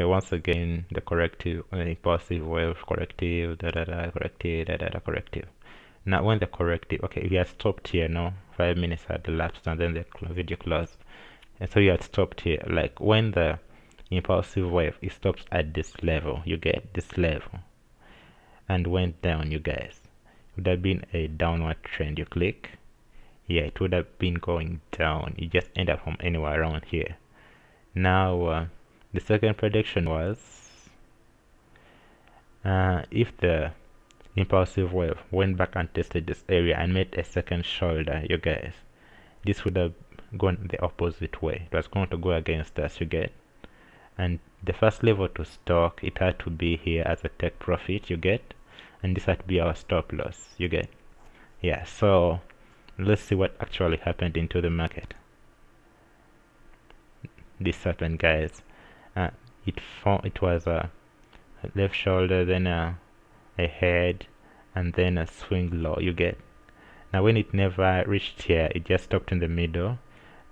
okay once again the corrective uh, impulsive wave corrective da da da corrective da da da corrective. Now when the corrective okay we had stopped here now five minutes had elapsed and then the video closed. And so you had stopped here. Like when the impulsive wave it stops at this level you get this level. And went down you guys. Would have been a downward trend. You click. Yeah it would have been going down. You just end up from anywhere around here. Now uh, the second prediction was uh, if the impulsive wave went back and tested this area and made a second shoulder you guys this would have gone the opposite way. It was going to go against us you get? And the first level to stock it had to be here as a take profit you get? And this had to be our stop loss you get? Yeah so let's see what actually happened into the market. This happened guys uh, it it was a left shoulder then a, a head and then a swing low you get. Now when it never reached here it just stopped in the middle.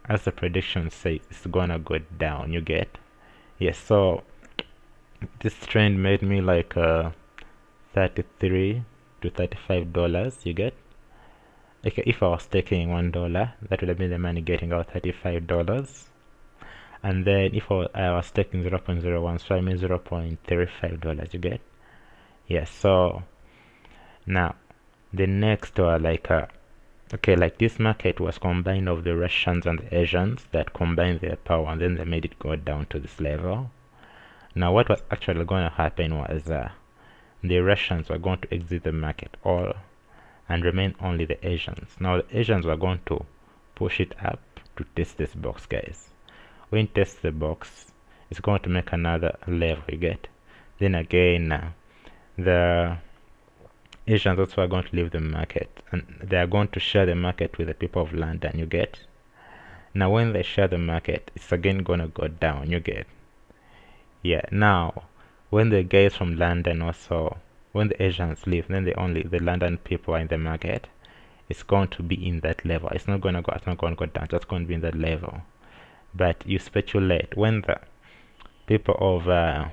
As the prediction says it's gonna go down you get? Yes so this trend made me like uh 33 to 35 dollars you get? Okay if I was taking one dollar that would have been the money getting out 35 dollars and then if I was taking 0 0.01 so I mean 0 0.35 dollars you get? Yes so now the next uh, like uh, okay like this market was combined of the Russians and the Asians that combined their power and then they made it go down to this level. Now what was actually going to happen was uh, the Russians were going to exit the market all and remain only the Asians. Now the Asians were going to push it up to test this box guys when test the box it's going to make another level you get. Then again uh, the Asians also are going to leave the market and they are going to share the market with the people of London you get. Now when they share the market it's again gonna go down you get. Yeah now when the guys from London also when the Asians leave then the only the London people are in the market it's going to be in that level. It's not gonna go it's not gonna go down it's just going to be in that level but you speculate when the people of uh,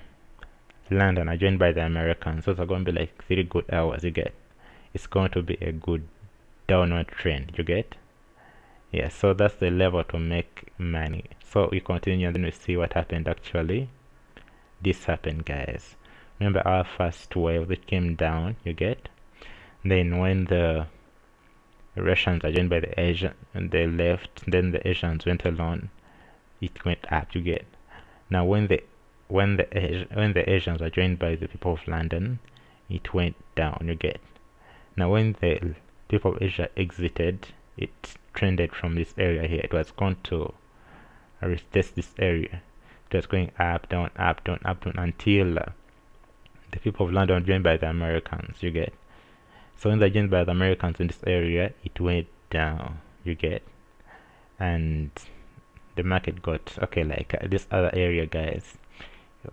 London are joined by the Americans, those are going to be like three good hours. You get, it's going to be a good downward trend. You get, yeah. So that's the level to make money. So we continue and then we see what happened actually. This happened, guys. Remember our first wave that came down. You get, then when the Russians are joined by the Asian and they left, then the Asians went alone it went up you get. Now when the when the when the Asians are joined by the people of London it went down you get. Now when the people of Asia exited it trended from this area here. It was going to retest this area. It was going up down up down up down until uh, the people of London joined by the Americans you get. So when they joined by the Americans in this area it went down you get. And the market got okay like uh, this other area guys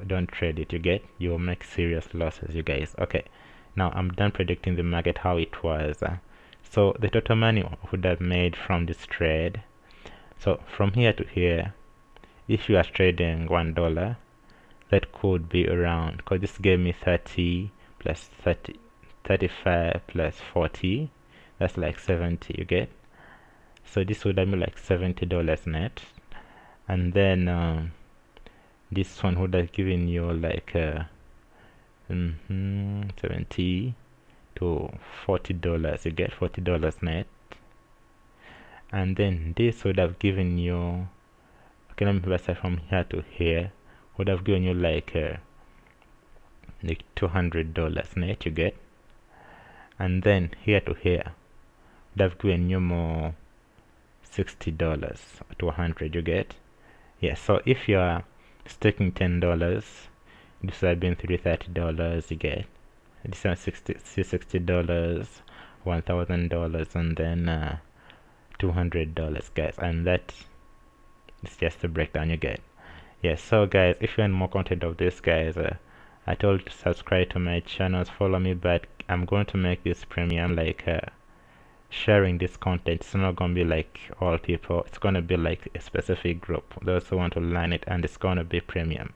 don't trade it. You get you'll make serious losses you guys. Okay now i'm done predicting the market how it was. Uh, so the total money would have made from this trade. So from here to here if you are trading one dollar that could be around because this gave me 30 plus 30 35 plus 40 that's like 70 you get? So this would have been like 70 dollars net and then uh, this one would have given you like uh, mm -hmm, 70 to 40 dollars you get 40 dollars net. And then this would have given you okay let me start from here to here would have given you like uh, like 200 dollars net you get. And then here to here would have given you more 60 dollars to 100 you get yeah so if you're staking ten dollars this would have been three thirty dollars you get this is 60 60 dollars one thousand dollars and then uh, two hundred dollars guys and that is just the breakdown you get. Yeah so guys if you want more content of this guys uh, I told you to subscribe to my channels follow me but I'm going to make this premium like uh, sharing this content it's not gonna be like all people it's gonna be like a specific group. Those who want to learn it and it's gonna be premium